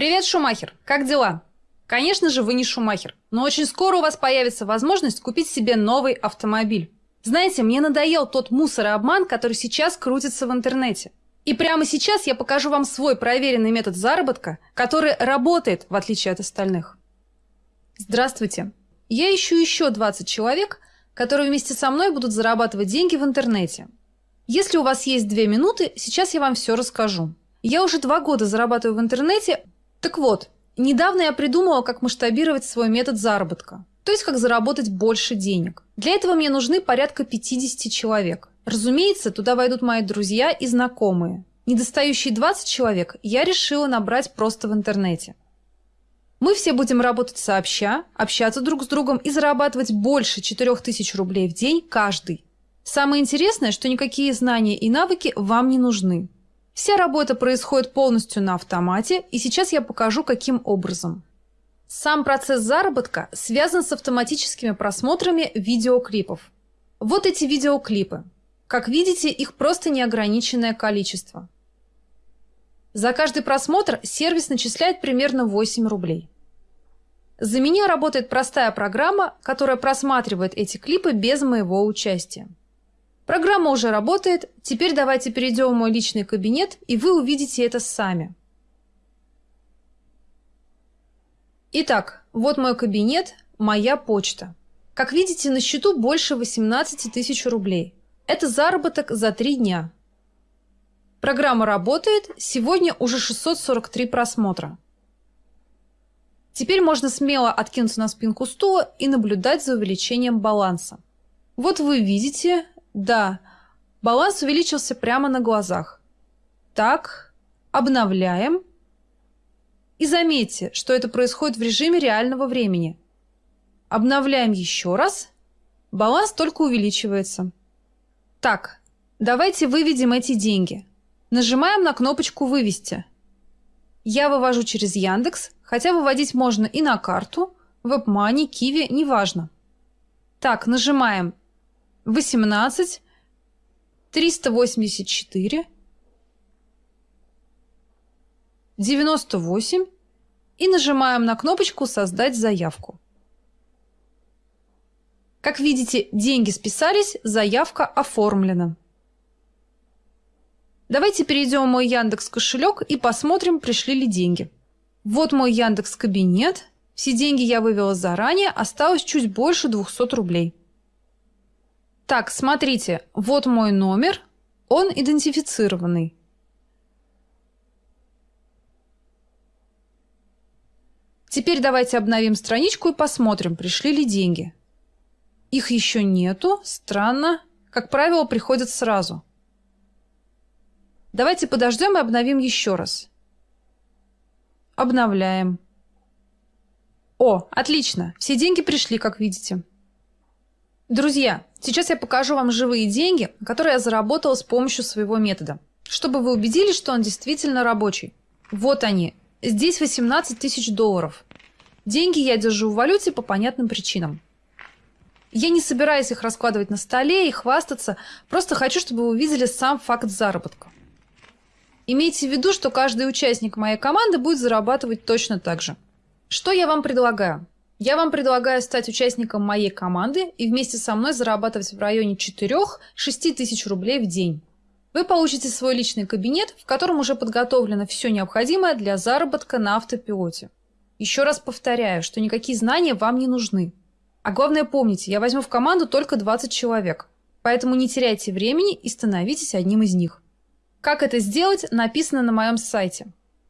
Привет, Шумахер! Как дела? Конечно же, вы не Шумахер, но очень скоро у вас появится возможность купить себе новый автомобиль. Знаете, мне надоел тот мусор и обман, который сейчас крутится в интернете. И прямо сейчас я покажу вам свой проверенный метод заработка, который работает, в отличие от остальных. Здравствуйте! Я ищу еще 20 человек, которые вместе со мной будут зарабатывать деньги в интернете. Если у вас есть две минуты, сейчас я вам все расскажу. Я уже два года зарабатываю в интернете. Так вот, недавно я придумала, как масштабировать свой метод заработка. То есть, как заработать больше денег. Для этого мне нужны порядка 50 человек. Разумеется, туда войдут мои друзья и знакомые. Недостающие 20 человек я решила набрать просто в интернете. Мы все будем работать сообща, общаться друг с другом и зарабатывать больше 4000 рублей в день каждый. Самое интересное, что никакие знания и навыки вам не нужны. Вся работа происходит полностью на автомате, и сейчас я покажу, каким образом. Сам процесс заработка связан с автоматическими просмотрами видеоклипов. Вот эти видеоклипы. Как видите, их просто неограниченное количество. За каждый просмотр сервис начисляет примерно 8 рублей. За меня работает простая программа, которая просматривает эти клипы без моего участия. Программа уже работает, теперь давайте перейдем в мой личный кабинет, и вы увидите это сами. Итак, вот мой кабинет, моя почта. Как видите, на счету больше 18 тысяч рублей. Это заработок за три дня. Программа работает, сегодня уже 643 просмотра. Теперь можно смело откинуться на спинку стула и наблюдать за увеличением баланса. Вот вы видите, да, баланс увеличился прямо на глазах. Так, обновляем. И заметьте, что это происходит в режиме реального времени. Обновляем еще раз. Баланс только увеличивается. Так, давайте выведем эти деньги. Нажимаем на кнопочку «Вывести». Я вывожу через Яндекс, хотя выводить можно и на карту, WebMoney, Kiwi, неважно. Так, нажимаем 18, 384, 98 и нажимаем на кнопочку «Создать заявку». Как видите, деньги списались, заявка оформлена. Давайте перейдем в мой Яндекс кошелек и посмотрим, пришли ли деньги. Вот мой Яндекс кабинет. Все деньги я вывела заранее, осталось чуть больше 200 рублей. Так, смотрите, вот мой номер, он идентифицированный. Теперь давайте обновим страничку и посмотрим, пришли ли деньги. Их еще нету, странно. Как правило, приходят сразу. Давайте подождем и обновим еще раз. Обновляем. О, отлично, все деньги пришли, как видите. Друзья, сейчас я покажу вам живые деньги, которые я заработала с помощью своего метода, чтобы вы убедились, что он действительно рабочий. Вот они. Здесь 18 тысяч долларов. Деньги я держу в валюте по понятным причинам. Я не собираюсь их раскладывать на столе и хвастаться, просто хочу, чтобы вы увидели сам факт заработка. Имейте в виду, что каждый участник моей команды будет зарабатывать точно так же. Что я вам предлагаю? Я вам предлагаю стать участником моей команды и вместе со мной зарабатывать в районе 4-6 тысяч рублей в день. Вы получите свой личный кабинет, в котором уже подготовлено все необходимое для заработка на автопилоте. Еще раз повторяю, что никакие знания вам не нужны. А главное помните, я возьму в команду только 20 человек. Поэтому не теряйте времени и становитесь одним из них. Как это сделать, написано на моем сайте.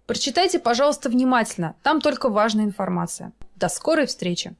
Прочитайте, пожалуйста, внимательно, там только важная информация. До скорой встречи!